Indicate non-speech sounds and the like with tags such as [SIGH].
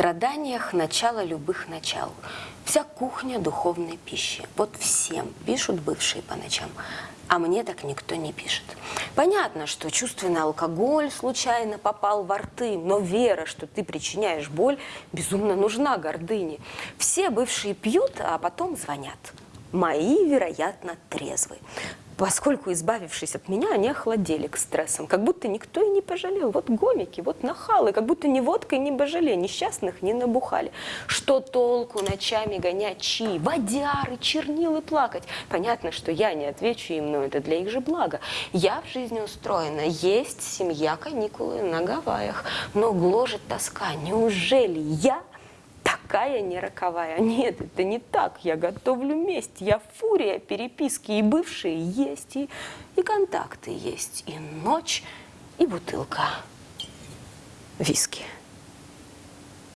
страданиях начало любых начал. Вся кухня духовной пищи. Вот всем пишут бывшие по ночам. А мне так никто не пишет. Понятно, что чувственный алкоголь случайно попал во рты, но вера, что ты причиняешь боль, безумно нужна гордыне. Все бывшие пьют, а потом звонят. Мои, вероятно, трезвы. Поскольку, избавившись от меня, они охладели к стрессам. Как будто никто и не пожалел. Вот гомики, вот нахалы. Как будто ни водкой, ни божале. Несчастных не набухали. Что толку ночами гонять чьи? Водяры, чернилы плакать. Понятно, что я не отвечу им, но это для их же блага. Я в жизни устроена. Есть семья, каникулы на Гавайях. Но гложет тоска. Неужели я такая не роковая. [LAUGHS] Нет, это не так. Я готовлю месть. Я фурия, переписки и бывшие есть, и, и контакты есть, и ночь, и бутылка виски.